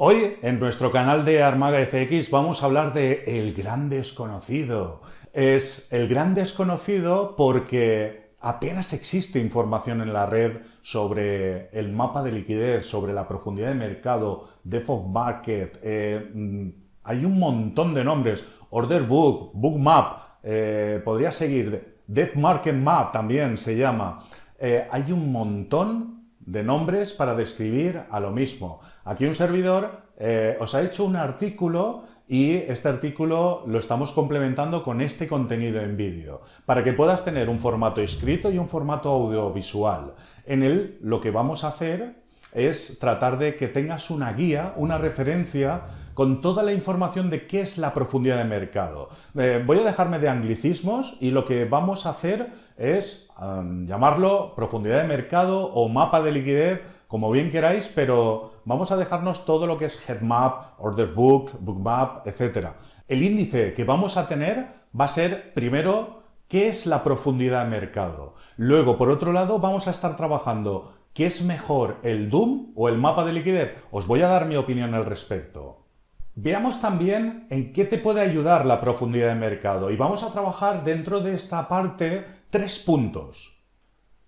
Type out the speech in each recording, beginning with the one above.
Hoy en nuestro canal de Armaga FX vamos a hablar de el gran desconocido. Es el gran desconocido porque apenas existe información en la red sobre el mapa de liquidez, sobre la profundidad de mercado, depth of market, eh, mm, hay un montón de nombres, order book, book map, eh, podría seguir, death market map también se llama. Eh, hay un montón de nombres para describir a lo mismo. Aquí un servidor eh, os ha hecho un artículo y este artículo lo estamos complementando con este contenido en vídeo, para que puedas tener un formato escrito y un formato audiovisual. En él lo que vamos a hacer es tratar de que tengas una guía, una referencia con toda la información de qué es la profundidad de mercado. Eh, voy a dejarme de anglicismos y lo que vamos a hacer es llamarlo profundidad de mercado o mapa de liquidez, como bien queráis, pero vamos a dejarnos todo lo que es headmap, order book, bookmap, etc. El índice que vamos a tener va a ser primero qué es la profundidad de mercado. Luego, por otro lado, vamos a estar trabajando qué es mejor, el DOOM o el mapa de liquidez. Os voy a dar mi opinión al respecto. Veamos también en qué te puede ayudar la profundidad de mercado y vamos a trabajar dentro de esta parte tres puntos.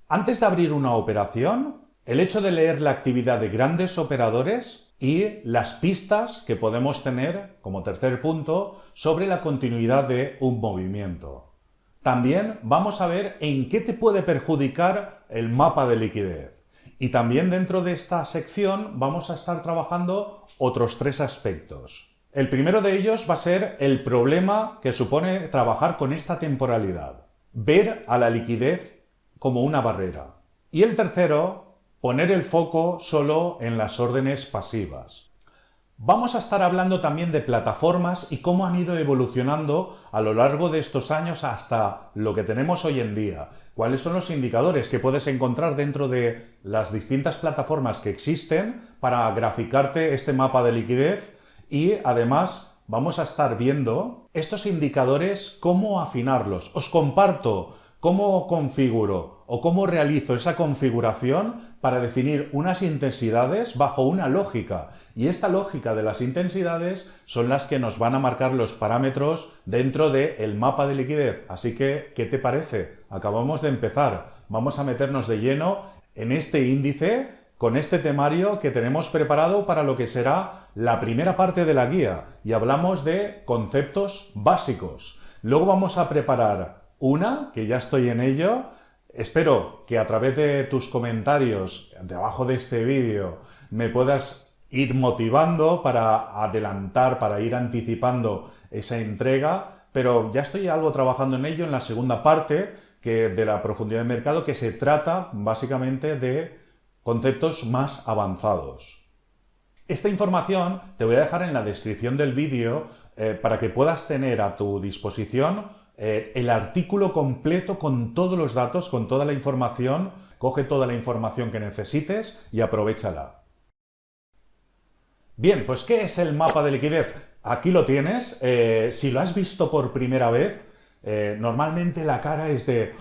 Antes de abrir una operación, el hecho de leer la actividad de grandes operadores y las pistas que podemos tener, como tercer punto, sobre la continuidad de un movimiento. También vamos a ver en qué te puede perjudicar el mapa de liquidez. Y también dentro de esta sección vamos a estar trabajando otros tres aspectos. El primero de ellos va a ser el problema que supone trabajar con esta temporalidad. Ver a la liquidez como una barrera. Y el tercero, poner el foco solo en las órdenes pasivas. Vamos a estar hablando también de plataformas y cómo han ido evolucionando a lo largo de estos años hasta lo que tenemos hoy en día. Cuáles son los indicadores que puedes encontrar dentro de las distintas plataformas que existen para graficarte este mapa de liquidez y además vamos a estar viendo estos indicadores, cómo afinarlos. Os comparto cómo configuro o cómo realizo esa configuración para definir unas intensidades bajo una lógica. Y esta lógica de las intensidades son las que nos van a marcar los parámetros dentro del mapa de liquidez. Así que, ¿qué te parece? Acabamos de empezar. Vamos a meternos de lleno en este índice con este temario que tenemos preparado para lo que será la primera parte de la guía y hablamos de conceptos básicos. Luego vamos a preparar una, que ya estoy en ello, Espero que a través de tus comentarios debajo de este vídeo me puedas ir motivando para adelantar, para ir anticipando esa entrega, pero ya estoy algo trabajando en ello en la segunda parte que de la profundidad de mercado que se trata básicamente de conceptos más avanzados. Esta información te voy a dejar en la descripción del vídeo eh, para que puedas tener a tu disposición eh, el artículo completo con todos los datos, con toda la información, coge toda la información que necesites y aprovechala. Bien, pues ¿qué es el mapa de liquidez? Aquí lo tienes, eh, si lo has visto por primera vez, eh, normalmente la cara es de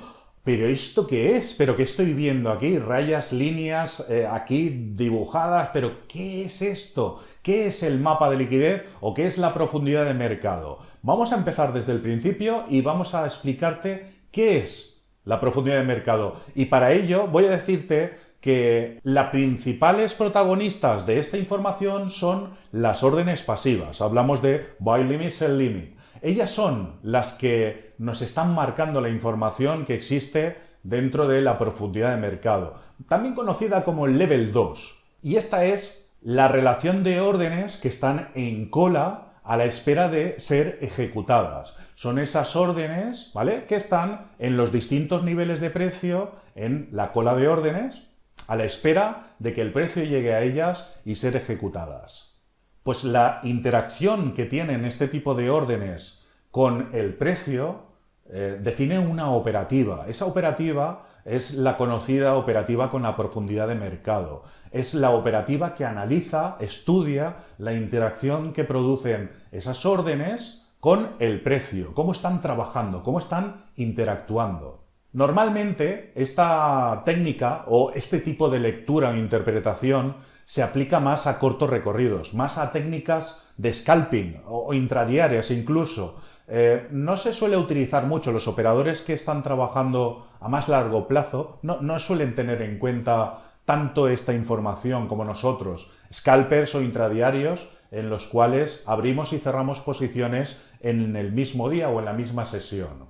¿pero esto qué es? ¿Pero qué estoy viendo aquí? Rayas, líneas, aquí dibujadas, ¿pero qué es esto? ¿Qué es el mapa de liquidez o qué es la profundidad de mercado? Vamos a empezar desde el principio y vamos a explicarte qué es la profundidad de mercado. Y para ello voy a decirte que las principales protagonistas de esta información son las órdenes pasivas. Hablamos de buy limit, sell limit. Ellas son las que nos están marcando la información que existe dentro de la profundidad de mercado, también conocida como el level 2. Y esta es la relación de órdenes que están en cola a la espera de ser ejecutadas. Son esas órdenes, ¿vale?, que están en los distintos niveles de precio en la cola de órdenes, a la espera de que el precio llegue a ellas y ser ejecutadas. Pues la interacción que tienen este tipo de órdenes con el precio eh, define una operativa. Esa operativa es la conocida operativa con la profundidad de mercado. Es la operativa que analiza, estudia la interacción que producen esas órdenes con el precio, cómo están trabajando, cómo están interactuando. Normalmente esta técnica o este tipo de lectura o interpretación se aplica más a cortos recorridos, más a técnicas de scalping o intradiarias incluso. Eh, no se suele utilizar mucho. Los operadores que están trabajando a más largo plazo no, suelen tener en cuenta tanto esta información como nosotros. Scalpers o intradiarios en los cuales abrimos y cerramos posiciones en el mismo día o en la misma sesión.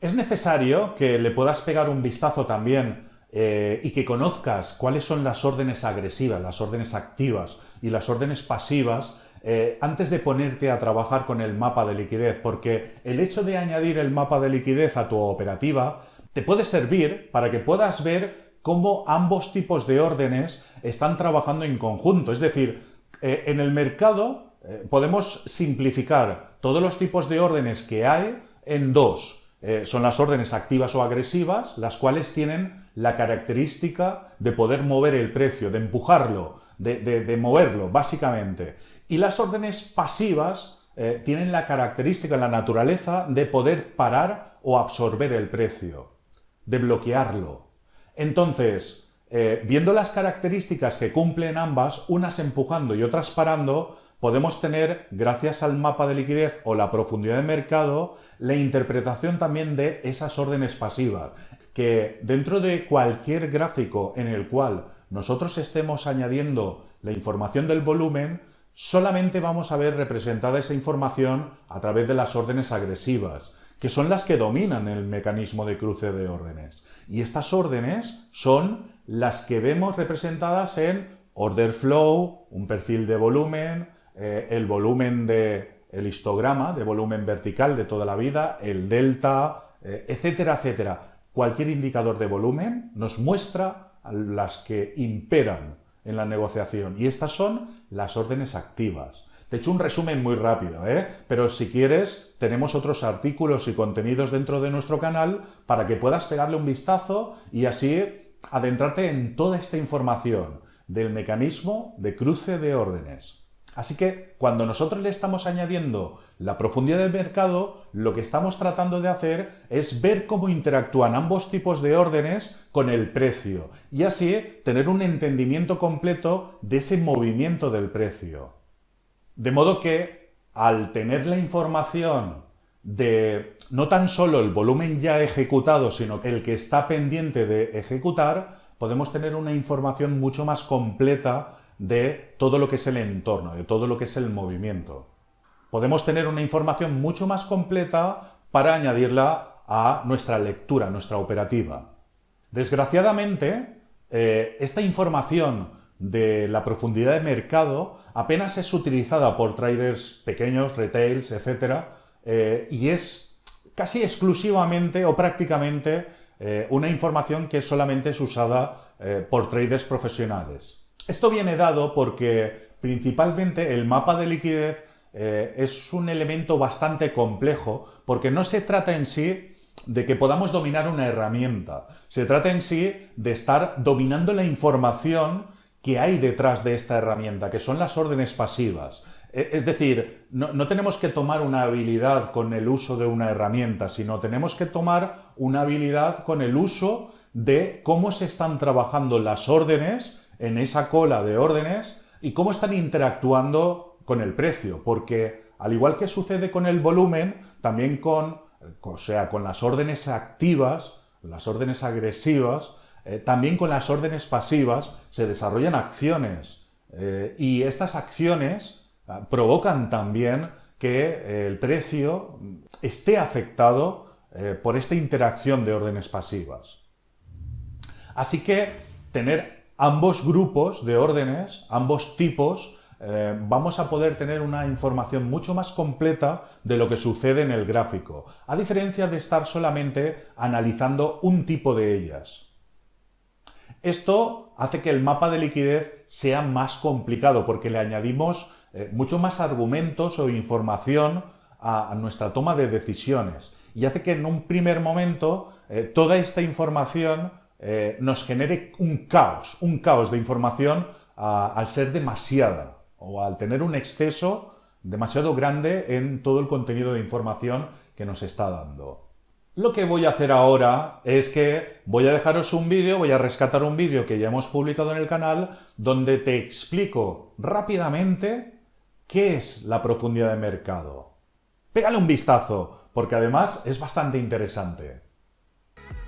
Es necesario que le puedas pegar un vistazo también eh, y que conozcas cuáles son las órdenes agresivas, las órdenes activas y las órdenes pasivas eh, antes de ponerte a trabajar con el mapa de liquidez, porque el hecho de añadir el mapa de liquidez a tu operativa te puede servir para que puedas ver cómo ambos tipos de órdenes están trabajando en conjunto. Es decir, eh, en el mercado podemos simplificar todos los tipos de órdenes que hay en dos. son las órdenes activas o agresivas, las cuales tienen la característica de poder mover el precio, de empujarlo, de, moverlo, básicamente. Y las órdenes pasivas eh, tienen la característica, la naturaleza de poder parar o absorber el precio, de bloquearlo. Entonces, eh, viendo las características que cumplen ambas, unas empujando y otras parando, podemos tener, gracias al mapa de liquidez o la profundidad de mercado, la interpretación también de esas órdenes pasivas, que dentro de cualquier gráfico en el cual nosotros estemos añadiendo la información del volumen, solamente vamos a ver representada esa información a través de las órdenes agresivas, que son las que dominan el mecanismo de cruce de órdenes. Y estas órdenes son las que vemos representadas en order flow, un perfil de volumen, eh, el volumen de el histograma de volumen vertical de toda la vida, el delta, eh, etcétera, etcétera. Cualquier indicador de volumen nos muestra las que imperan en la negociación y estas son las órdenes activas. Te he hecho un resumen muy rápido, ¿eh? pero si quieres tenemos otros artículos y contenidos dentro de nuestro canal para que puedas pegarle un vistazo y así adentrarte en toda esta información del mecanismo de cruce de órdenes. Así que cuando nosotros le estamos añadiendo la profundidad del mercado, lo que estamos tratando de hacer es ver cómo interactúan ambos tipos de órdenes con el precio y así tener un entendimiento completo de ese movimiento del precio. De modo que al tener la información de no tan solo el volumen ya ejecutado, sino el que está pendiente de ejecutar, podemos tener una información mucho más completa de todo lo que es el entorno, de todo lo que es el movimiento. Podemos tener una información mucho más completa para añadirla a nuestra lectura, a nuestra operativa. Desgraciadamente, eh, esta información de la profundidad de mercado apenas es utilizada por traders pequeños, retails, etc. Eh, y es casi exclusivamente o prácticamente eh, una información que solamente es usada por traders profesionales. Esto viene dado porque principalmente el mapa de liquidez eh, es un elemento bastante complejo porque no se trata en sí de que podamos dominar una herramienta, se trata en sí de estar dominando la información que hay detrás de esta herramienta, que son las órdenes pasivas. E, es decir, no, no, tenemos que tomar una habilidad con el uso de una herramienta, sino tenemos que tomar una habilidad con el uso de cómo se están trabajando las órdenes en esa cola de órdenes y cómo están interactuando con el precio, porque al igual que sucede con el volumen, también con, o sea, con las órdenes activas, las órdenes agresivas, eh, también con las órdenes pasivas se desarrollan acciones eh, y estas acciones ah, provocan también que eh, el precio esté afectado por esta interacción de órdenes pasivas. Así que tener ambos grupos de órdenes, ambos tipos, eh, vamos a poder tener una información mucho más completa de lo que sucede en el gráfico, a diferencia de estar solamente analizando un tipo de ellas. Esto hace que el mapa de liquidez sea más complicado porque le añadimos eh, mucho más argumentos o información a, nuestra toma de decisiones y hace que en un primer momento eh, toda esta información eh, nos genere un caos, un caos de información al ser demasiada o al tener un exceso demasiado grande en todo el contenido de información que nos está dando. Lo que voy a hacer ahora es que voy a dejaros un vídeo, voy a rescatar un vídeo que ya hemos publicado en el canal, donde te explico rápidamente qué es la profundidad de mercado. Pégale un vistazo, porque además es bastante interesante.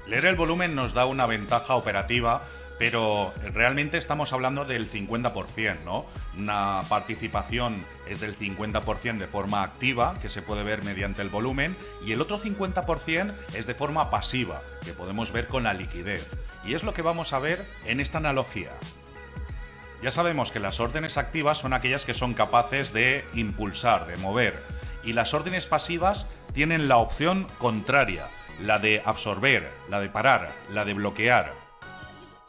Leer el volumen nos da una ventaja operativa pero realmente estamos hablando del 50%, ¿no? Una participación es del 50% de forma activa, que se puede ver mediante el volumen, y el otro 50% es de forma pasiva, que podemos ver con la liquidez. Y es lo que vamos a ver en esta analogía. Ya sabemos que las órdenes activas son aquellas que son capaces de impulsar, de mover, y las órdenes pasivas tienen la opción contraria, la de absorber, la de parar, la de bloquear.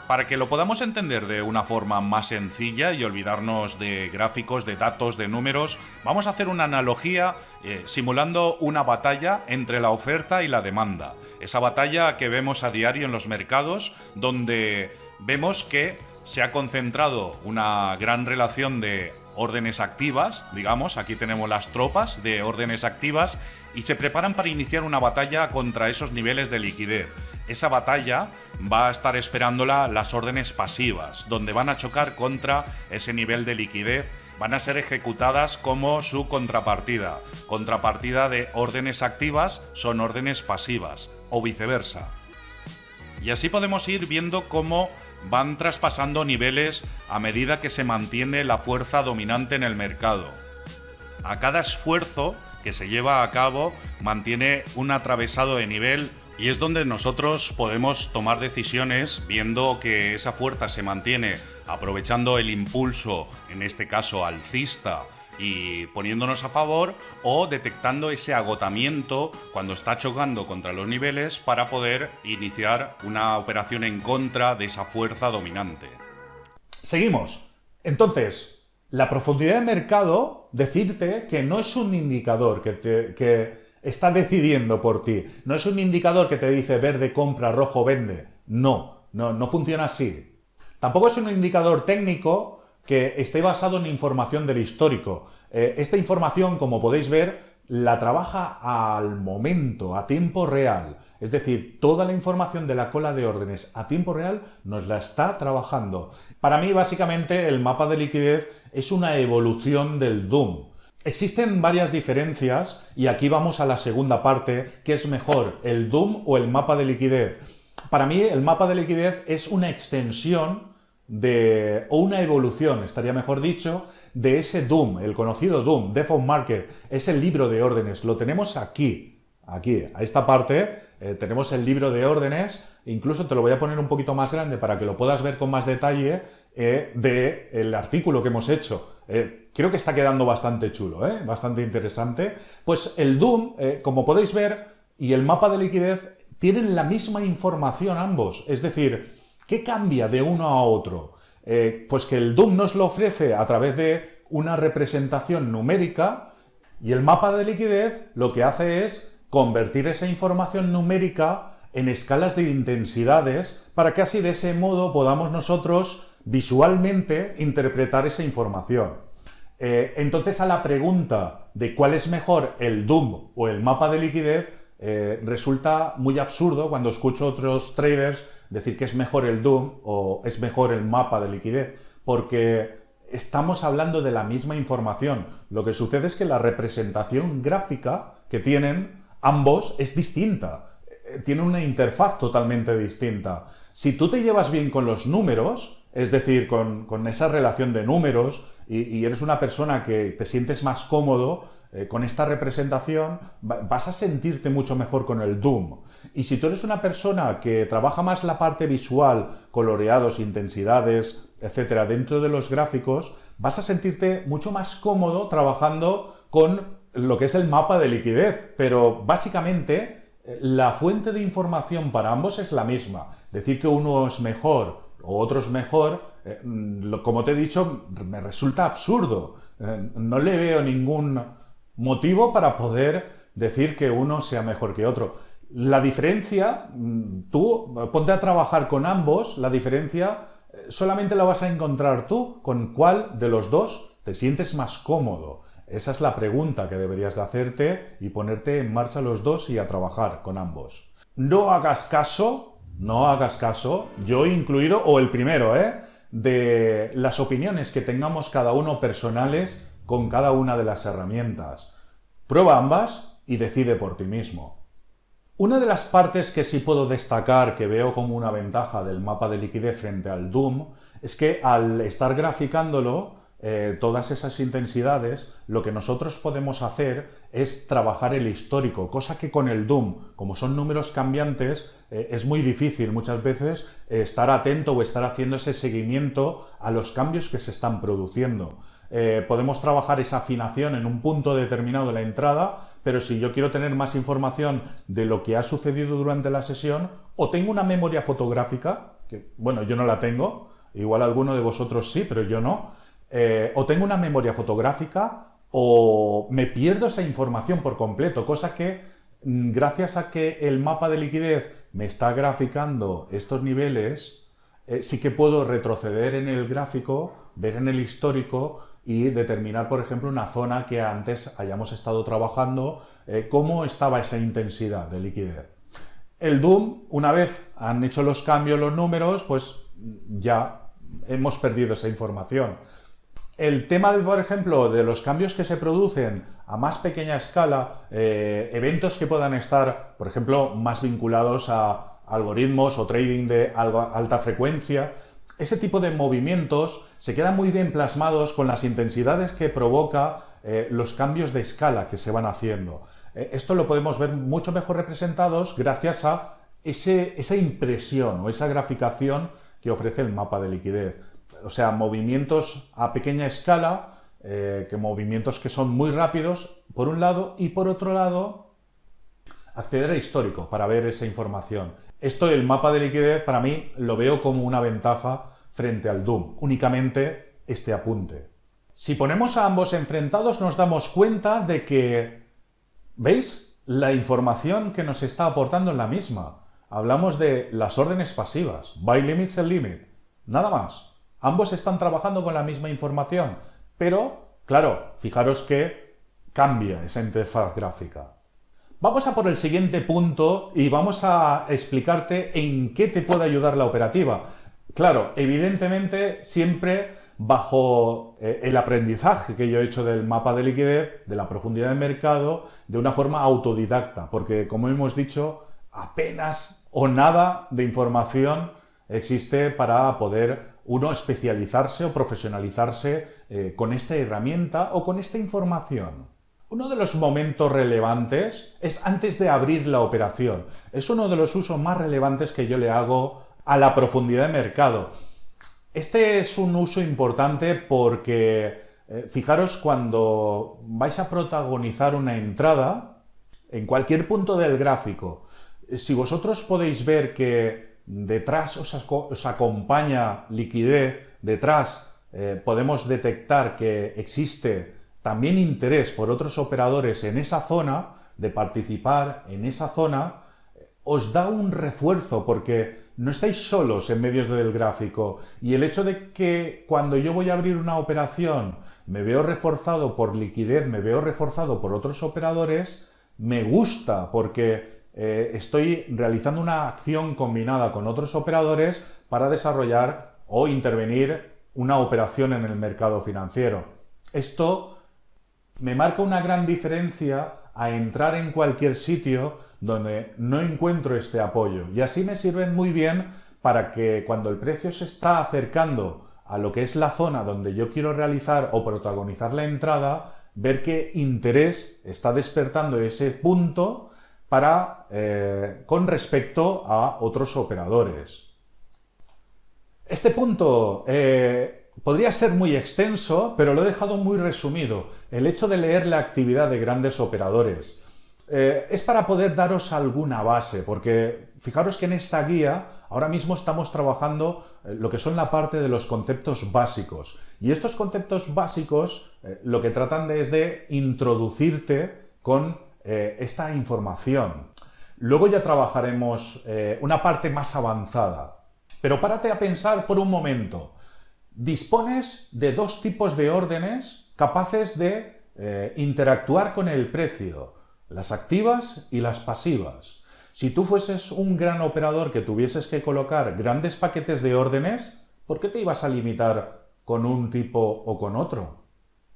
Para que lo podamos entender de una forma más sencilla y olvidarnos de gráficos, de datos, de números, vamos a hacer una analogía eh, simulando una batalla entre la oferta y la demanda. Esa batalla que vemos a diario en los mercados, donde vemos que se ha concentrado una gran relación de órdenes activas, digamos, aquí tenemos las tropas de órdenes activas, y se preparan para iniciar una batalla contra esos niveles de liquidez esa batalla va a estar esperándola las órdenes pasivas, donde van a chocar contra ese nivel de liquidez, van a ser ejecutadas como su contrapartida. Contrapartida de órdenes activas son órdenes pasivas, o viceversa. Y así podemos ir viendo cómo van traspasando niveles a medida que se mantiene la fuerza dominante en el mercado. A cada esfuerzo que se lleva a cabo mantiene un atravesado de nivel y es donde nosotros podemos tomar decisiones viendo que esa fuerza se mantiene aprovechando el impulso, en este caso alcista, y poniéndonos a favor o detectando ese agotamiento cuando está chocando contra los niveles para poder iniciar una operación en contra de esa fuerza dominante. Seguimos. Entonces, la profundidad de mercado, decirte que no es un indicador que, que está decidiendo por ti. No es un indicador que te dice verde compra, rojo vende. No, no, no funciona así. Tampoco es un indicador técnico que esté basado en información del histórico. Eh, esta información, como podéis ver, la trabaja al momento, a tiempo real. Es decir, toda la información de la cola de órdenes a tiempo real nos la está trabajando. Para mí, básicamente, el mapa de liquidez es una evolución del DOOM. Existen varias diferencias y aquí vamos a la segunda parte, que es mejor, el DOOM o el mapa de liquidez. Para mí el mapa de liquidez es una extensión de, o una evolución, estaría mejor dicho, de ese DOOM, el conocido DOOM, Default Market, es el libro de órdenes, lo tenemos aquí, aquí, a esta parte, eh, tenemos el libro de órdenes, incluso te lo voy a poner un poquito más grande para que lo puedas ver con más detalle eh, del artículo que hemos hecho. Eh, creo que está quedando bastante chulo, ¿eh? bastante interesante. Pues el Doom, como podéis ver, y el mapa de liquidez tienen la misma información ambos. Es decir, ¿qué cambia de uno a otro? pues que el Doom nos lo ofrece a través de una representación numérica y el mapa de liquidez lo que hace es convertir esa información numérica en escalas de intensidades para que así de ese modo podamos nosotros visualmente interpretar esa información. Eh, entonces a la pregunta de cuál es mejor el DOOM o el mapa de liquidez, eh, resulta muy absurdo cuando escucho otros traders decir que es mejor el DOOM o es mejor el mapa de liquidez, porque estamos hablando de la misma información. Lo que sucede es que la representación gráfica que tienen ambos es distinta, eh, tiene una interfaz totalmente distinta. Si tú te llevas bien con los números, es decir, con, esa relación de números y, eres una persona que te sientes más cómodo eh, con esta representación, vas a sentirte mucho mejor con el Doom. Y si tú eres una persona que trabaja más la parte visual, coloreados, intensidades, etcétera, dentro de los gráficos, vas a sentirte mucho más cómodo trabajando con lo que es el mapa de liquidez. Pero básicamente eh, la fuente de información para ambos es la misma. Decir que uno es mejor o otros mejor, eh, como te he dicho, me resulta absurdo. Eh, no le veo ningún motivo para poder decir que uno sea mejor que otro. La diferencia, mm, tú ponte a trabajar con ambos, la diferencia solamente la vas a encontrar tú con cuál de los dos te sientes más cómodo. Esa es la pregunta que deberías de hacerte y ponerte en marcha los dos y a trabajar con ambos. no hagas caso, no hagas caso, yo incluido, o el primero, ¿eh? de las opiniones que tengamos cada uno personales con cada una de las herramientas. Prueba ambas y decide por ti mismo. Una de las partes que sí puedo destacar que veo como una ventaja del mapa de liquidez frente al Doom es que al estar graficándolo eh, todas esas intensidades, lo que nosotros podemos hacer es trabajar el histórico, cosa que con el Doom, como son números cambiantes, eh, es muy difícil muchas veces eh, estar atento o estar haciendo ese seguimiento a los cambios que se están produciendo. podemos trabajar esa afinación en un punto determinado de la entrada, pero si yo quiero tener más información de lo que ha sucedido durante la sesión, o tengo una memoria fotográfica, que bueno, yo no la tengo, igual alguno de vosotros sí, pero yo no, eh, o tengo una memoria fotográfica o me pierdo esa información por completo, cosa que mm, gracias a que el mapa de liquidez me está graficando estos niveles, eh, sí que puedo retroceder en el gráfico, ver en el histórico y determinar, por ejemplo, una zona que antes hayamos estado trabajando, eh, cómo estaba esa intensidad de liquidez. El Doom, una vez han hecho los cambios los números, pues ya hemos perdido esa información. El tema, de, por ejemplo, de los cambios que se producen a más pequeña escala, eh, eventos que puedan estar, por ejemplo, más vinculados a algoritmos o trading de alta frecuencia, ese tipo de movimientos se quedan muy bien plasmados con las intensidades que provoca eh, los cambios de escala que se van haciendo. Eh, esto lo podemos ver mucho mejor representados gracias a esa impresión o esa graficación que ofrece el mapa de liquidez o sea, movimientos a pequeña escala, eh, que movimientos que son muy rápidos, por un lado, y por otro lado, acceder a histórico para ver esa información. Esto el mapa de liquidez para mí lo veo como una ventaja frente al Doom, únicamente este apunte. Si ponemos a ambos enfrentados nos damos cuenta de que, ¿veis? La información que nos está aportando es la misma. Hablamos de las órdenes pasivas, buy limit, sell limit, nada más. Ambos están trabajando con la misma información, pero, claro, fijaros que cambia esa interfaz gráfica. Vamos a por el siguiente punto y vamos a explicarte en qué te puede ayudar la operativa. Claro, evidentemente siempre bajo eh, el aprendizaje que yo he hecho del mapa de liquidez, de la profundidad de mercado, de una forma autodidacta, porque como hemos dicho, apenas o nada de información existe para poder uno especializarse o profesionalizarse eh, con esta herramienta o con esta información. Uno de los momentos relevantes es antes de abrir la operación. Es uno de los usos más relevantes que yo le hago a la profundidad de mercado. Este es un uso importante porque eh, fijaros cuando vais a protagonizar una entrada en cualquier punto del gráfico, si vosotros podéis ver que detrás os, acompaña liquidez, detrás eh, podemos detectar que existe también interés por otros operadores en esa zona, de participar en esa zona, os da un refuerzo porque no estáis solos en medios del gráfico. Y el hecho de que cuando yo voy a abrir una operación me veo reforzado por liquidez, me veo reforzado por otros operadores, me gusta porque eh, estoy realizando una acción combinada con otros operadores para desarrollar o intervenir una operación en el mercado financiero. Esto me marca una gran diferencia a entrar en cualquier sitio donde no encuentro este apoyo y así me sirven muy bien para que cuando el precio se está acercando a lo que es la zona donde yo quiero realizar o protagonizar la entrada, ver qué interés está despertando ese punto para, eh, con respecto a otros operadores. Este punto eh, podría ser muy extenso, pero lo he dejado muy resumido. El hecho de leer la actividad de grandes operadores. Eh, es para poder daros alguna base, porque fijaros que en esta guía ahora mismo estamos trabajando lo que son la parte de los conceptos básicos. Y estos conceptos básicos lo que tratan de es de introducirte con eh, esta información. Luego ya trabajaremos eh, una parte más avanzada. Pero párate a pensar por un momento. Dispones de dos tipos de órdenes capaces de eh, interactuar con el precio, las activas y las pasivas. Si tú fueses un gran operador que tuvieses que colocar grandes paquetes de órdenes, ¿por qué te ibas a limitar con un tipo o con otro?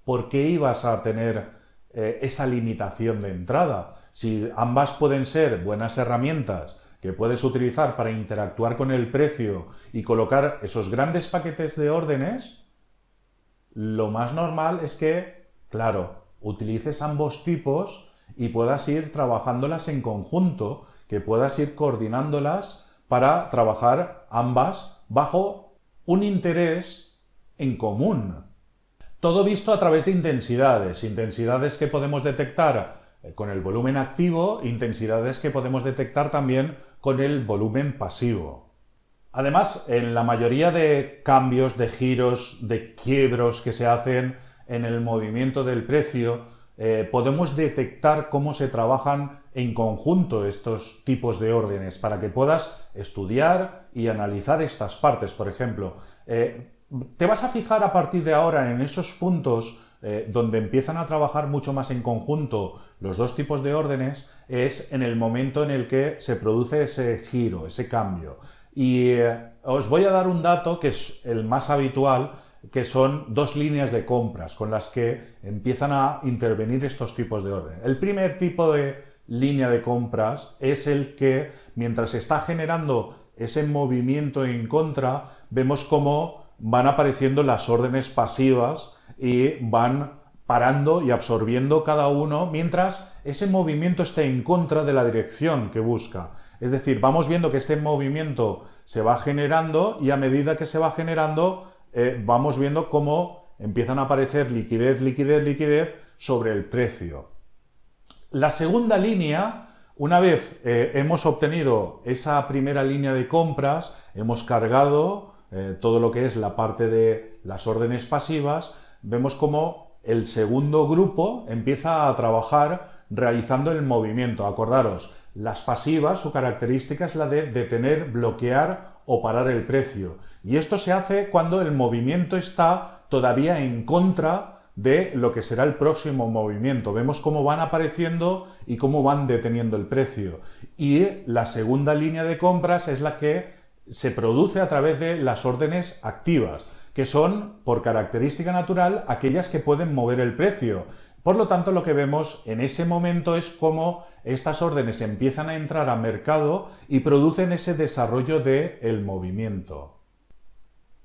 ¿Por qué ibas a tener eh, esa limitación de entrada? Si ambas pueden ser buenas herramientas que puedes utilizar para interactuar con el precio y colocar esos grandes paquetes de órdenes, lo más normal es que, claro, utilices ambos tipos y puedas ir trabajándolas en conjunto, que puedas ir coordinándolas para trabajar ambas bajo un interés en común. Todo visto a través de intensidades, intensidades que podemos detectar eh, con el volumen activo, intensidades que podemos detectar también con el volumen pasivo. Además, en la mayoría de cambios, de giros, de quiebros que se hacen en el movimiento del precio, eh, podemos detectar cómo se trabajan en conjunto estos tipos de órdenes para que puedas estudiar y analizar estas partes. Por ejemplo, eh, te vas a fijar a partir de ahora en esos puntos eh, donde empiezan a trabajar mucho más en conjunto los dos tipos de órdenes es en el momento en el que se produce ese giro, ese cambio. Y os voy a dar un dato que es el más habitual, que son dos líneas de compras con las que empiezan a intervenir estos tipos de orden. El primer tipo de línea de compras es el que, mientras está generando ese movimiento en contra, vemos cómo van apareciendo las órdenes pasivas y van parando y absorbiendo cada uno mientras ese movimiento esté en contra de la dirección que busca. Es decir, vamos viendo que este movimiento se va generando y a medida que se va generando eh, vamos viendo cómo empiezan a aparecer liquidez, liquidez, liquidez sobre el precio. La segunda línea, una vez eh, hemos obtenido esa primera línea de compras, hemos cargado eh, todo lo que es la parte de las órdenes pasivas, vemos cómo el segundo grupo empieza a trabajar realizando el movimiento. Acordaros, las pasivas, su característica es la de detener, bloquear o parar el precio. Y esto se hace cuando el movimiento está todavía en contra de lo que será el próximo movimiento. Vemos cómo van apareciendo y cómo van deteniendo el precio. Y la segunda línea de compras es la que se produce a través de las órdenes activas, que son, por característica natural, aquellas que pueden mover el precio. Por lo tanto, lo que vemos en ese momento es cómo estas órdenes empiezan a entrar a mercado y producen ese desarrollo del movimiento.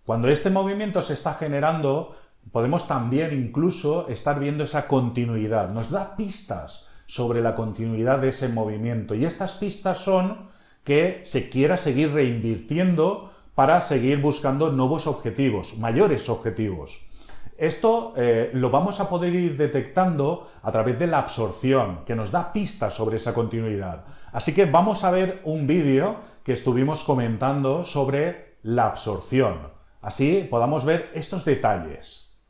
Cuando este movimiento se está generando, podemos también incluso estar viendo esa continuidad. Nos da pistas sobre la continuidad de ese movimiento y estas pistas son que se quiera seguir reinvirtiendo para seguir buscando nuevos objetivos, mayores objetivos. Esto eh, lo vamos a poder ir detectando a través de la absorción, que nos da pistas sobre esa continuidad. Así que vamos a ver un vídeo que estuvimos comentando sobre la absorción. Así podamos ver estos detalles.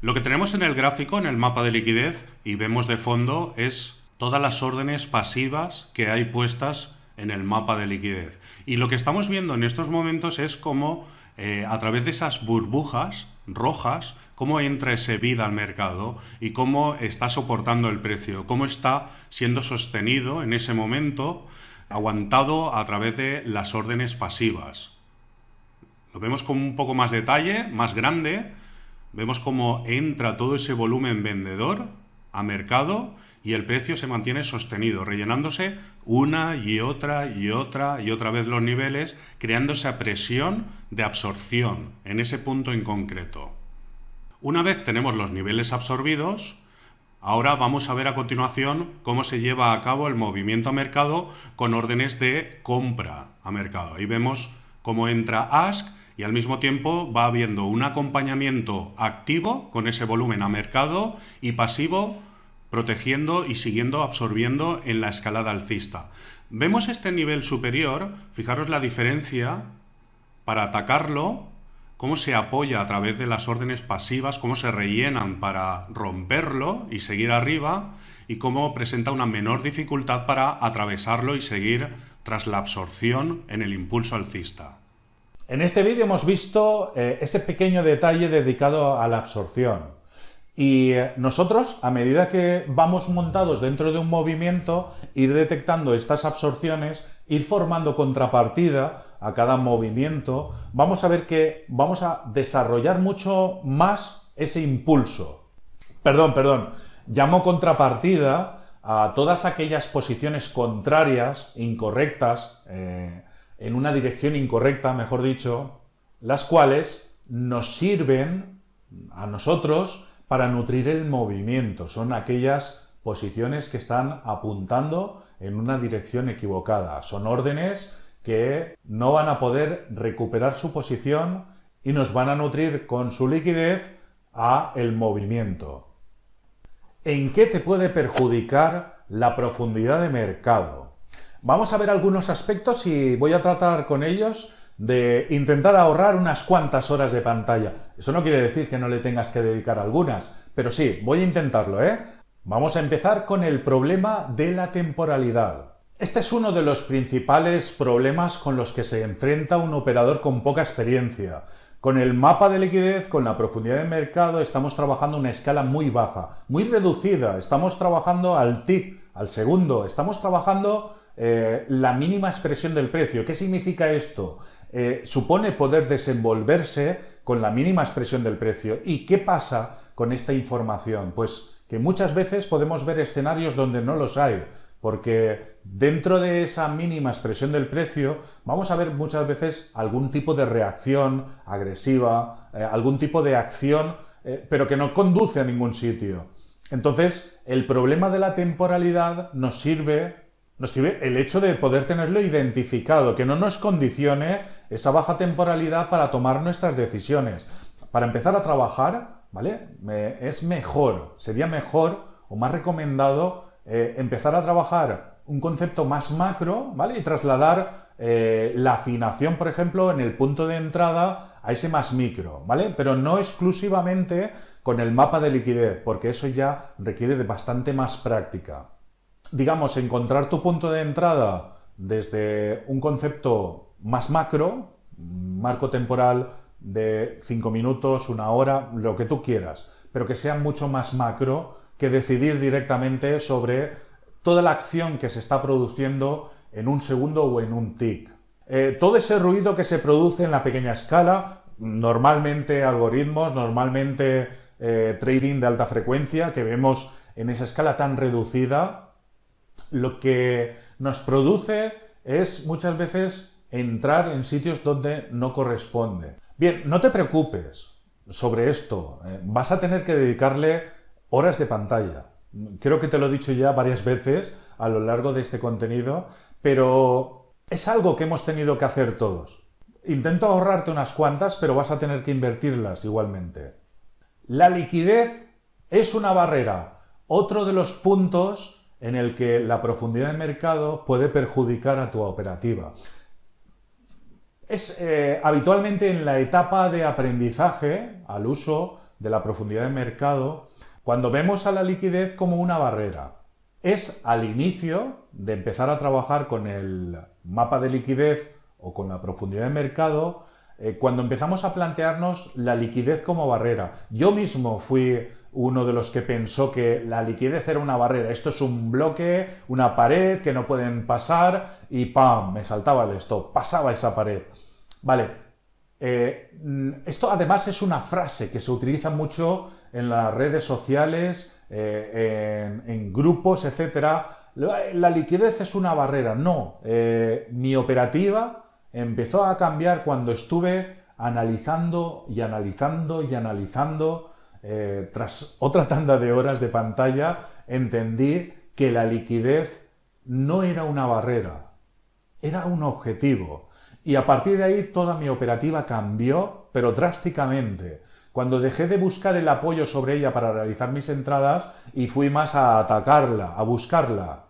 Lo que tenemos en el gráfico, en el mapa de liquidez, y vemos de fondo, es todas las órdenes pasivas que hay puestas en el mapa de liquidez. Y lo que estamos viendo en estos momentos es cómo eh, a través de esas burbujas rojas, cómo entra ese bid al mercado y cómo está soportando el precio, cómo está siendo sostenido en ese momento, aguantado a través de las órdenes pasivas. Lo vemos con un poco más detalle, más grande, vemos cómo entra todo ese volumen vendedor a mercado y el precio se mantiene sostenido, rellenándose una y otra y otra y otra vez los niveles, creando esa presión de absorción en ese punto en concreto. Una vez tenemos los niveles absorbidos, ahora vamos a ver a continuación cómo se lleva a cabo el movimiento a mercado con órdenes de compra a mercado. Ahí vemos cómo entra ASK y al mismo tiempo va habiendo un acompañamiento activo con ese volumen a mercado y pasivo protegiendo y siguiendo absorbiendo en la escalada alcista. Vemos este nivel superior, fijaros la diferencia para atacarlo, cómo se apoya a través de las órdenes pasivas, cómo se rellenan para romperlo y seguir arriba, y cómo presenta una menor dificultad para atravesarlo y seguir tras la absorción en el impulso alcista. En este vídeo hemos visto eh, ese pequeño detalle dedicado a la absorción. Y eh, nosotros, a medida que vamos montados dentro de un movimiento, ir detectando estas absorciones, ir formando contrapartida a cada movimiento, vamos a ver que vamos a desarrollar mucho más ese impulso. Perdón, perdón, llamo contrapartida a todas aquellas posiciones contrarias, incorrectas, eh, en una dirección incorrecta, mejor dicho, las cuales nos sirven a nosotros para nutrir el movimiento. Son aquellas posiciones que están apuntando en una dirección equivocada. Son órdenes que no van a poder recuperar su posición y nos van a nutrir con su liquidez a el movimiento. ¿En qué te puede perjudicar la profundidad de mercado? Vamos a ver algunos aspectos y voy a tratar con ellos de intentar ahorrar unas cuantas horas de pantalla. Eso no quiere decir que no le tengas que dedicar algunas, pero sí, voy a intentarlo, ¿eh? Vamos a empezar con el problema de la temporalidad. Este es uno de los principales problemas con los que se enfrenta un operador con poca experiencia. Con el mapa de liquidez, con la profundidad de mercado, estamos trabajando una escala muy baja, muy reducida. Estamos trabajando al tick, al segundo. Estamos trabajando eh, la mínima expresión del precio. ¿Qué significa esto? Eh, supone poder desenvolverse con la mínima expresión del precio. ¿Y qué pasa con esta información? Pues que muchas veces podemos ver escenarios donde no los hay, porque dentro de esa mínima expresión del precio vamos a ver muchas veces algún tipo de reacción agresiva, eh, algún tipo de acción, pero que no conduce a ningún sitio. Entonces, el problema de la temporalidad nos sirve nos sirve el hecho de poder tenerlo identificado, que no nos condicione esa baja temporalidad para tomar nuestras decisiones. Para empezar a trabajar, ¿vale? es mejor, sería mejor o más recomendado eh, empezar a trabajar un concepto más macro, ¿vale? Y trasladar eh, la afinación, por ejemplo, en el punto de entrada a ese más micro, ¿vale? Pero no exclusivamente con el mapa de liquidez, porque eso ya requiere de bastante más práctica digamos, encontrar tu punto de entrada desde un concepto más macro, marco temporal de 5 minutos, una hora, lo que tú quieras, pero que sea mucho más macro que decidir directamente sobre toda la acción que se está produciendo en un segundo o en un tick. Eh, todo ese ruido que se produce en la pequeña escala, normalmente algoritmos, normalmente eh, trading de alta frecuencia, que vemos en esa escala tan reducida, lo que nos produce es muchas veces entrar en sitios donde no corresponde. Bien, no te preocupes sobre esto. Eh, vas a tener que dedicarle horas de pantalla. Creo que te lo he dicho ya varias veces a lo largo de este contenido, pero es algo que hemos tenido que hacer todos. Intento ahorrarte unas cuantas, pero vas a tener que invertirlas igualmente. La liquidez es una barrera. Otro de los puntos en el que la profundidad de mercado puede perjudicar a tu operativa. Es eh, habitualmente en la etapa de aprendizaje al uso de la profundidad de mercado cuando vemos a la liquidez como una barrera. Es al inicio de empezar a trabajar con el mapa de liquidez o con la profundidad de mercado eh, cuando empezamos a plantearnos la liquidez como barrera. Yo mismo fui uno de los que pensó que la liquidez era una barrera. Esto es un bloque, una pared que no pueden pasar y ¡pam! Me saltaba el stop, pasaba esa pared. Vale, eh, esto además es una frase que se utiliza mucho en las redes sociales, eh, en, grupos, etc. La, liquidez es una barrera. No, eh, mi operativa empezó a cambiar cuando estuve analizando y analizando y analizando eh, tras otra tanda de horas de pantalla, entendí que la liquidez no era una barrera, era un objetivo. Y a partir de ahí toda mi operativa cambió, pero drásticamente. Cuando dejé de buscar el apoyo sobre ella para realizar mis entradas y fui más a atacarla, a buscarla.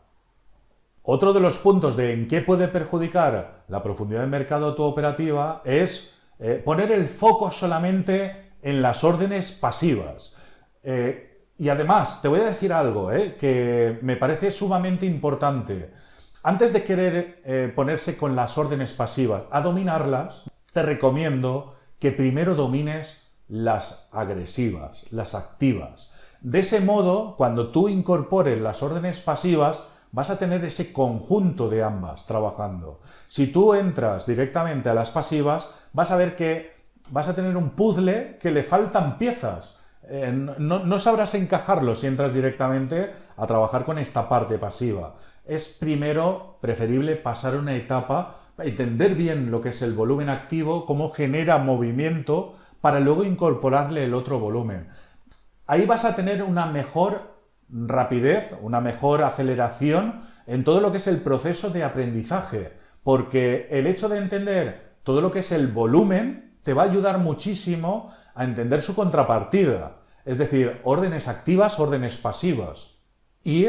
Otro de los puntos de en qué puede perjudicar la profundidad de mercado tu operativa es eh, poner el foco solamente en las órdenes pasivas. Eh, y además, te voy a decir algo eh, que me parece sumamente importante. Antes de querer eh, ponerse con las órdenes pasivas a dominarlas, te recomiendo que primero domines las agresivas, las activas. De ese modo, cuando tú incorpores las órdenes pasivas, vas a tener ese conjunto de ambas trabajando. Si tú entras directamente a las pasivas, vas a ver que vas a tener un puzzle que le faltan piezas. Eh, no, sabrás encajarlo si entras directamente a trabajar con esta parte pasiva. Es primero preferible pasar una etapa, entender bien lo que es el volumen activo, cómo genera movimiento, para luego incorporarle el otro volumen. Ahí vas a tener una mejor rapidez, una mejor aceleración en todo lo que es el proceso de aprendizaje, porque el hecho de entender todo lo que es el volumen te va a ayudar muchísimo a entender su contrapartida, es decir, órdenes activas, órdenes pasivas. Y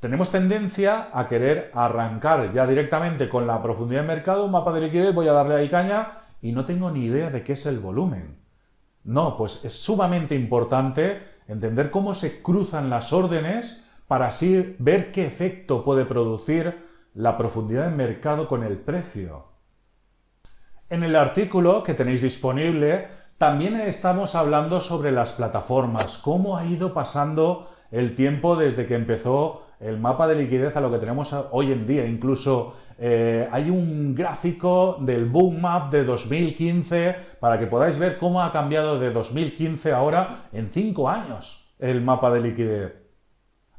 tenemos tendencia a querer arrancar ya directamente con la profundidad de mercado, un mapa de liquidez, voy a darle ahí caña y no tengo ni idea de qué es el volumen. No, pues es sumamente importante entender cómo se cruzan las órdenes para así ver qué efecto puede producir la profundidad de mercado con el precio. En el artículo que tenéis disponible también estamos hablando sobre las plataformas, cómo ha ido pasando el tiempo desde que empezó el mapa de liquidez a lo que tenemos hoy en día. Incluso eh, hay un gráfico del Boom Map de 2015 para que podáis ver cómo ha cambiado de 2015 ahora en 5 años el mapa de liquidez.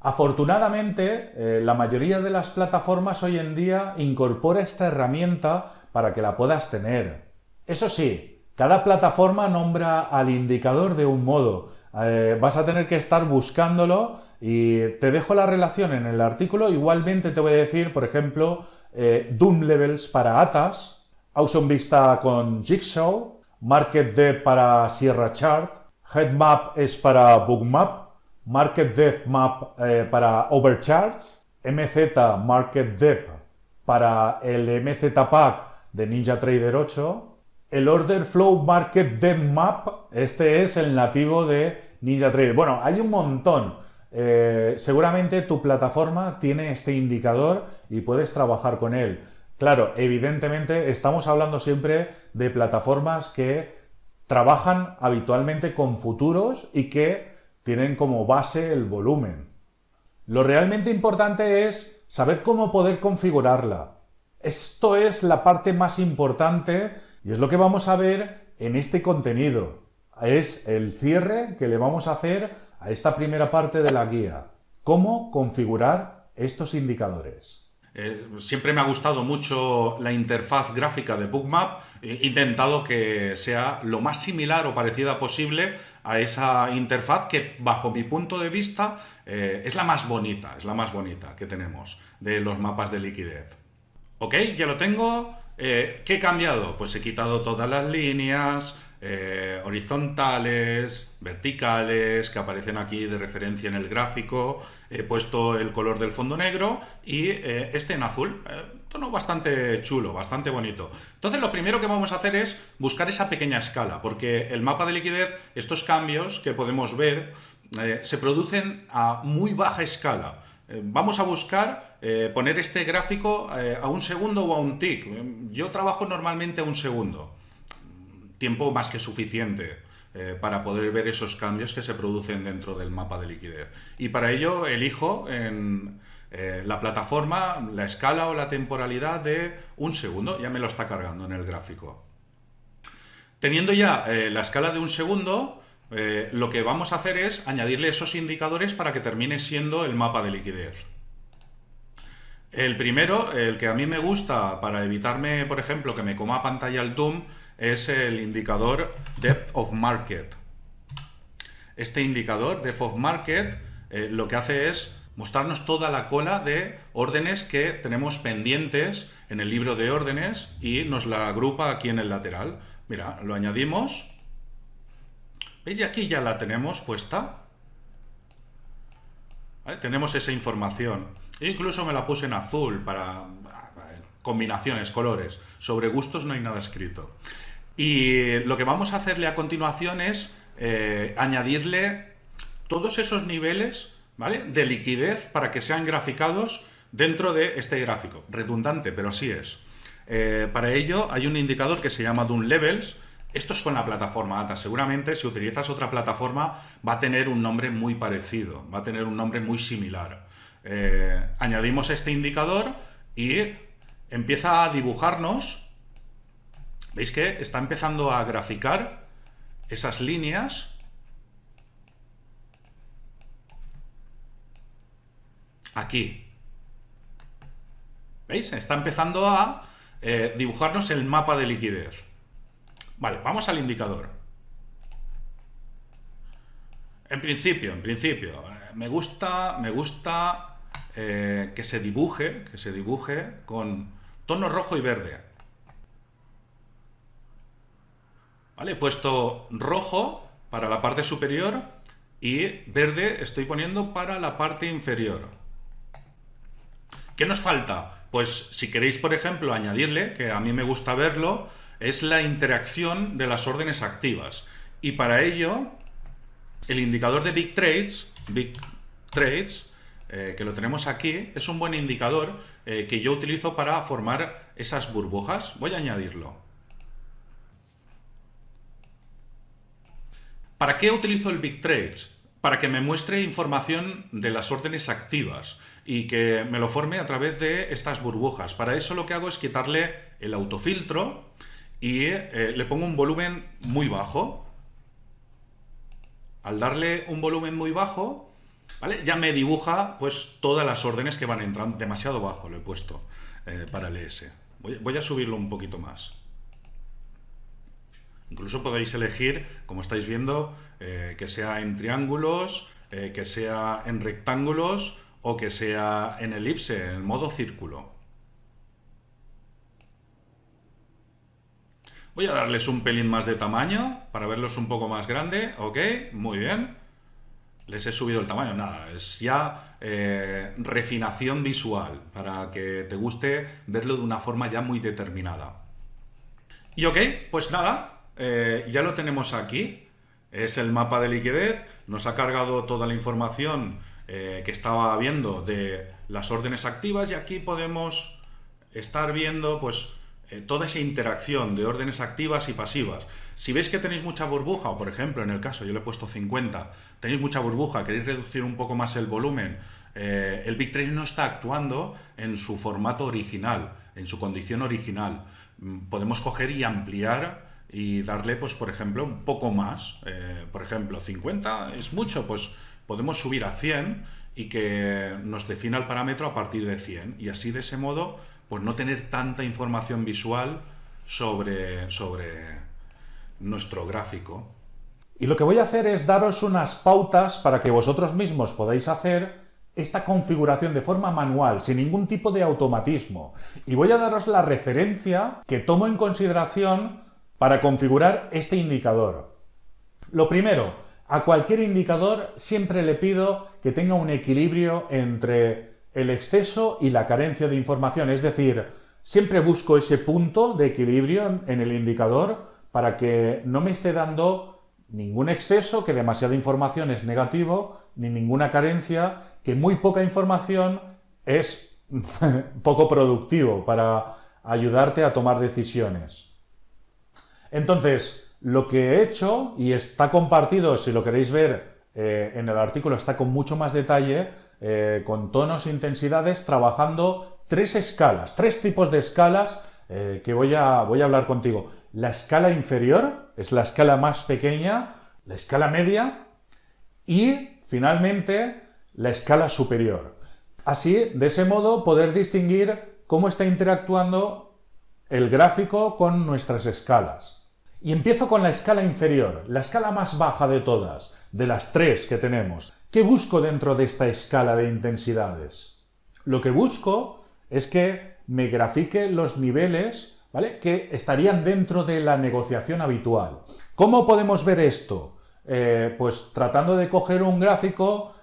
Afortunadamente, eh, la mayoría de las plataformas hoy en día incorpora esta herramienta para que la puedas tener. Eso sí, cada plataforma nombra al indicador de un modo. Eh, vas a tener que estar buscándolo y te dejo la relación en el artículo. Igualmente te voy a decir, por ejemplo, eh, Doom Levels para Atas, Awesome Vista con Jigsaw, Market Depth para Sierra Chart, Headmap es para Bookmap, Market Depth Map eh, para Overcharts, MZ Market Depth para el MZ Pack de Ninja Trader 8, el Order Flow Market Depth Map, este es el nativo de Ninja Trader. Bueno, hay un montón. Eh, seguramente tu plataforma tiene este indicador y puedes trabajar con él. Claro, evidentemente estamos hablando siempre de plataformas que trabajan habitualmente con futuros y que tienen como base el volumen. Lo realmente importante es saber cómo poder configurarla. Esto es la parte más importante y es lo que vamos a ver en este contenido. Es el cierre que le vamos a hacer a esta primera parte de la guía. ¿Cómo configurar estos indicadores? Eh, siempre me ha gustado mucho la interfaz gráfica de Bookmap. He intentado que sea lo más similar o parecida posible a esa interfaz que, bajo mi punto de vista, eh, es la más bonita, es la más bonita que tenemos de los mapas de liquidez. Ok, ya lo tengo. Eh, ¿Qué he cambiado? Pues he quitado todas las líneas, eh, horizontales, verticales, que aparecen aquí de referencia en el gráfico. He puesto el color del fondo negro y eh, este en azul. Tono bastante chulo, bastante bonito. Entonces lo primero que vamos a hacer es buscar esa pequeña escala, porque el mapa de liquidez, estos cambios que podemos ver, se producen a muy baja escala. Vamos a buscar poner este gráfico a un segundo o a un tick. Yo trabajo normalmente a un segundo tiempo más que suficiente eh, para poder ver esos cambios que se producen dentro del mapa de liquidez. Y para ello elijo en eh, la plataforma la escala o la temporalidad de un segundo, ya me lo está cargando en el gráfico. Teniendo ya eh, la escala de un segundo, lo que vamos a hacer es añadirle esos indicadores para que termine siendo el mapa de liquidez. El primero, el que a mí me gusta para evitarme, por ejemplo, que me coma pantalla el Doom, es el indicador Depth of Market. Este indicador Depth of Market eh, lo que hace es mostrarnos toda la cola de órdenes que tenemos pendientes en el libro de órdenes y nos la agrupa aquí en el lateral. Mira, lo añadimos. Y aquí ya la tenemos puesta. Tenemos esa información. Incluso me la puse en azul para combinaciones, colores. Sobre gustos no hay nada escrito. Y lo que vamos a hacerle a continuación es eh, añadirle todos esos niveles ¿vale? de liquidez para que sean graficados dentro de este gráfico. Redundante, pero así es. Eh, para ello hay un indicador que se llama Doom Levels, Esto es con la plataforma ATA. Seguramente si utilizas otra plataforma va a tener un nombre muy parecido, va a tener un nombre muy similar. Eh, añadimos este indicador y empieza a dibujarnos. ¿Veis que está empezando a graficar esas líneas? Aquí. ¿Veis? Está empezando a eh, dibujarnos el mapa de liquidez. Vale, vamos al indicador. En principio, en principio, eh, me gusta, me gusta eh, que se dibuje, que se dibuje con tono rojo y verde. Vale, he puesto rojo para la parte superior y verde estoy poniendo para la parte inferior. ¿Qué nos falta? Pues si queréis, por ejemplo, añadirle, que a mí me gusta verlo, es la interacción de las órdenes activas. Y para ello, el indicador de Big Trades, Big Trades, eh, que lo tenemos aquí, es un buen indicador eh, que yo utilizo para formar esas burbujas. Voy a añadirlo. ¿Para qué utilizo el Big Trades? Para que me muestre información de las órdenes activas y que me lo forme a través de estas burbujas. Para eso lo que hago es quitarle el autofiltro y eh, le pongo un volumen muy bajo. Al darle un volumen muy bajo, ¿vale? ya me dibuja pues, todas las órdenes que van entrando. Demasiado bajo lo he puesto eh, para el ES. Voy, a subirlo un poquito más. Incluso podéis elegir, como estáis viendo, eh, que sea en triángulos, que sea en rectángulos o que sea en elipse, en modo círculo. Voy a darles un pelín más de tamaño para verlos un poco más grande. Ok, muy bien. Les he subido el tamaño, nada, es ya eh, refinación visual para que te guste verlo de una forma ya muy determinada. Y ok, pues nada, eh, ya lo tenemos aquí. Es el mapa de liquidez, nos ha cargado toda la información eh, que estaba viendo de las órdenes activas y aquí podemos estar viendo pues toda esa interacción de órdenes activas y pasivas. Si veis que tenéis mucha burbuja, o por ejemplo, en el caso, yo le he puesto 50, tenéis mucha burbuja, queréis reducir un poco más el volumen, eh, el Big Trade no está actuando en su formato original, en su condición original. Mm, podemos coger y ampliar y darle, pues, por ejemplo, un poco más. Eh, por ejemplo, 50 es mucho, pues podemos subir a 100 y que nos defina el parámetro a partir de 100. Y así, de ese modo, pues no tener tanta información visual sobre, sobre nuestro gráfico. Y lo que voy a hacer es daros unas pautas para que vosotros mismos podáis hacer esta configuración de forma manual, sin ningún tipo de automatismo. Y voy a daros la referencia que tomo en consideración para configurar este indicador. Lo primero, a cualquier indicador siempre le pido que tenga un equilibrio entre el exceso y la carencia de información. Es decir, siempre busco ese punto de equilibrio en el indicador para que no me esté dando ningún exceso, que demasiada información es negativo, ni ninguna carencia, que muy poca información es poco productivo para ayudarte a tomar decisiones. Entonces, lo que he hecho, y está compartido, si lo queréis ver eh, en el artículo, está con mucho más detalle, eh, con tonos e intensidades, trabajando tres escalas, tres tipos de escalas eh, que voy a, voy a hablar contigo. La escala inferior es la escala más pequeña, la escala media y, finalmente, la escala superior. Así, de ese modo, poder distinguir cómo está interactuando el gráfico con nuestras escalas. Y empiezo con la escala inferior, la escala más baja de todas, de las tres que tenemos. ¿Qué busco dentro de esta escala de intensidades? Lo que busco es que me grafique los niveles ¿vale? que estarían dentro de la negociación habitual. ¿Cómo podemos ver esto? Eh, pues tratando de coger un gráfico,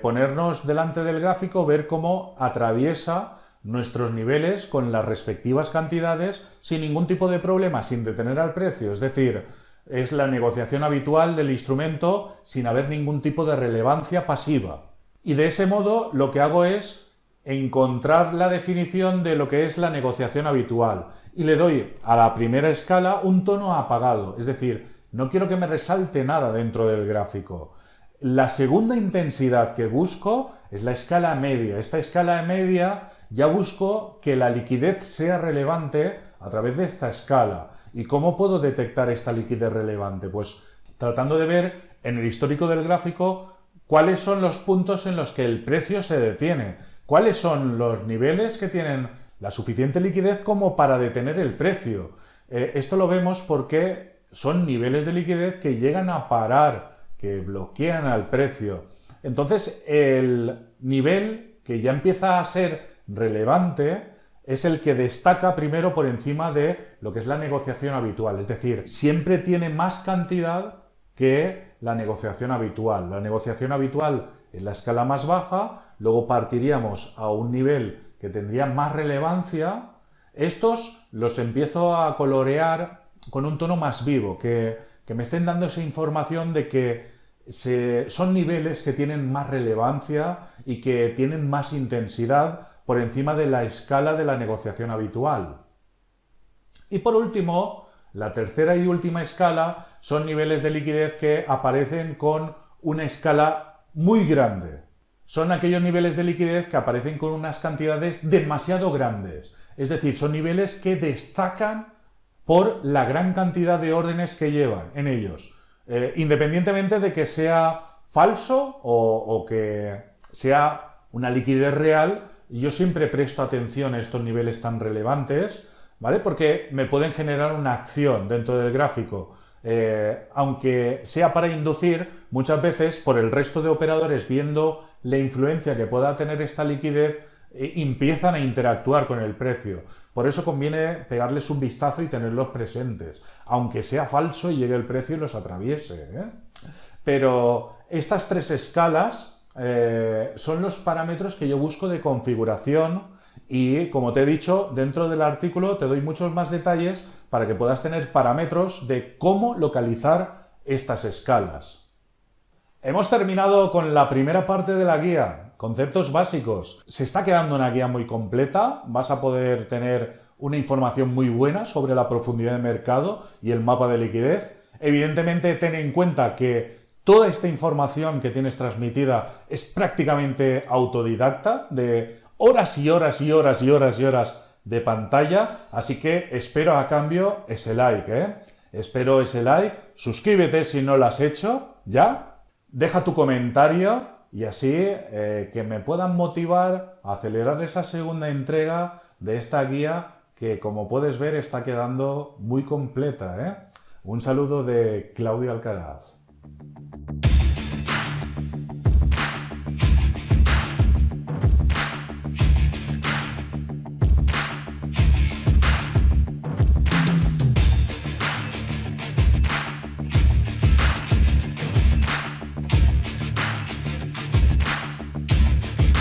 ponernos delante del gráfico, ver cómo atraviesa nuestros niveles con las respectivas cantidades sin ningún tipo de problema, sin detener al precio. Es decir, es la negociación habitual del instrumento sin haber ningún tipo de relevancia pasiva. Y de ese modo lo que hago es encontrar la definición de lo que es la negociación habitual y le doy a la primera escala un tono apagado, es decir, no quiero que me resalte nada dentro del gráfico. La segunda intensidad que busco es la escala media. Esta escala media ya busco que la liquidez sea relevante a través de esta escala. ¿Y cómo puedo detectar esta liquidez relevante? Pues tratando de ver en el histórico del gráfico cuáles son los puntos en los que el precio se detiene, cuáles son los niveles que tienen la suficiente liquidez como para detener el precio. Eh, esto lo vemos porque son niveles de liquidez que llegan a parar, que bloquean al precio. Entonces, el nivel que ya empieza a ser relevante es el que destaca primero por encima de lo que es la negociación habitual. Es decir, siempre tiene más cantidad que la negociación habitual. La negociación habitual es la escala más baja, luego partiríamos a un nivel que tendría más relevancia. Estos los empiezo a colorear con un tono más vivo, que, que me estén dando esa información de que son niveles que tienen más relevancia y que tienen más intensidad por encima de la escala de la negociación habitual. Y por último, la tercera y última escala son niveles de liquidez que aparecen con una escala muy grande. Son aquellos niveles de liquidez que aparecen con unas cantidades demasiado grandes. Es decir, son niveles que destacan por la gran cantidad de órdenes que llevan en ellos. Eh, independientemente de que sea falso o, que sea una liquidez real, yo siempre presto atención a estos niveles tan relevantes, ¿vale? Porque me pueden generar una acción dentro del gráfico. Eh, aunque sea para inducir, muchas veces por el resto de operadores viendo la influencia que pueda tener esta liquidez, eh, empiezan a interactuar con el precio. Por eso conviene pegarles un vistazo y tenerlos presentes, aunque sea falso y llegue el precio y los atraviese. ¿eh? Pero estas tres escalas eh, son los parámetros que yo busco de configuración y, como te he dicho, dentro del artículo te doy muchos más detalles para que puedas tener parámetros de cómo localizar estas escalas. Hemos terminado con la primera parte de la guía, Conceptos básicos. Se está quedando una guía muy completa, vas a poder tener una información muy buena sobre la profundidad de mercado y el mapa de liquidez. Evidentemente, ten en cuenta que toda esta información que tienes transmitida es prácticamente autodidacta, de horas y horas y horas y horas y horas de pantalla, así que espero a cambio ese like, ¿eh? Espero ese like, suscríbete si no lo has hecho, ¿ya? Deja tu comentario y así eh, que me puedan motivar a acelerar esa segunda entrega de esta guía que como puedes ver está quedando muy completa. ¿eh? Un saludo de Claudio Alcaraz.